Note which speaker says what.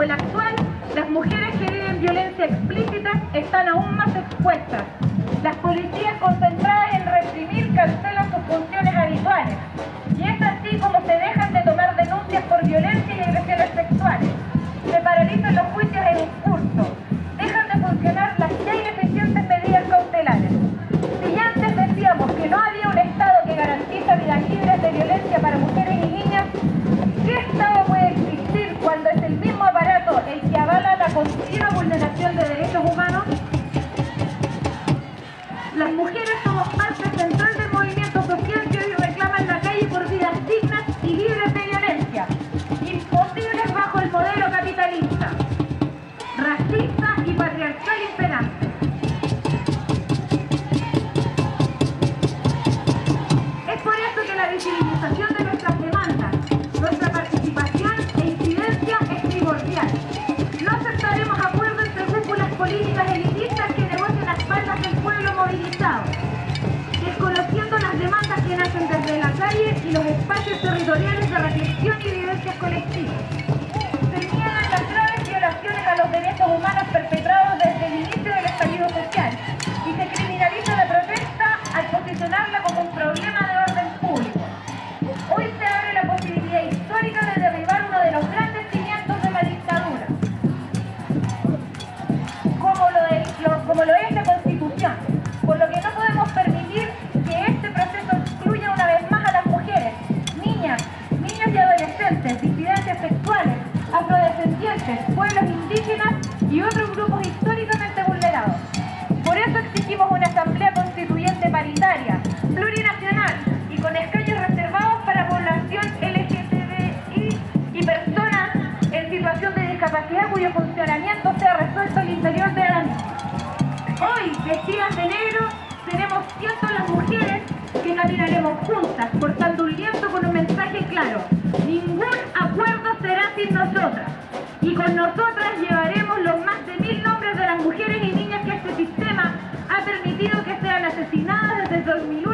Speaker 1: como el actual, las mujeres que viven violencia explícita están aún más expuestas. Las policías concentradas en reprimir cancelan sus funciones continua vulneración de derechos humanos? Las mujeres somos parte central del movimiento social que hoy reclama en la calle por vidas dignas y libres de violencia, imposibles bajo el modelo capitalista, racista y patriarcal imperante. Es por eso que la visibilización de niegan las graves violaciones a los derechos humanos perpetrados pueblos indígenas y otros grupos históricamente vulnerados. Por eso exigimos una asamblea constituyente paritaria, plurinacional y con escaños reservados para población LGTBI y personas en situación de discapacidad cuyo funcionamiento sea resuelto al interior de la misma. Hoy, vestidas de negro, seremos cientos las mujeres que caminaremos juntas, portando un lienzo con un mensaje claro. Ningún acuerdo será sin nosotras y con nosotras llevaremos los más de mil nombres de las mujeres y niñas que este sistema ha permitido que sean asesinadas desde 2001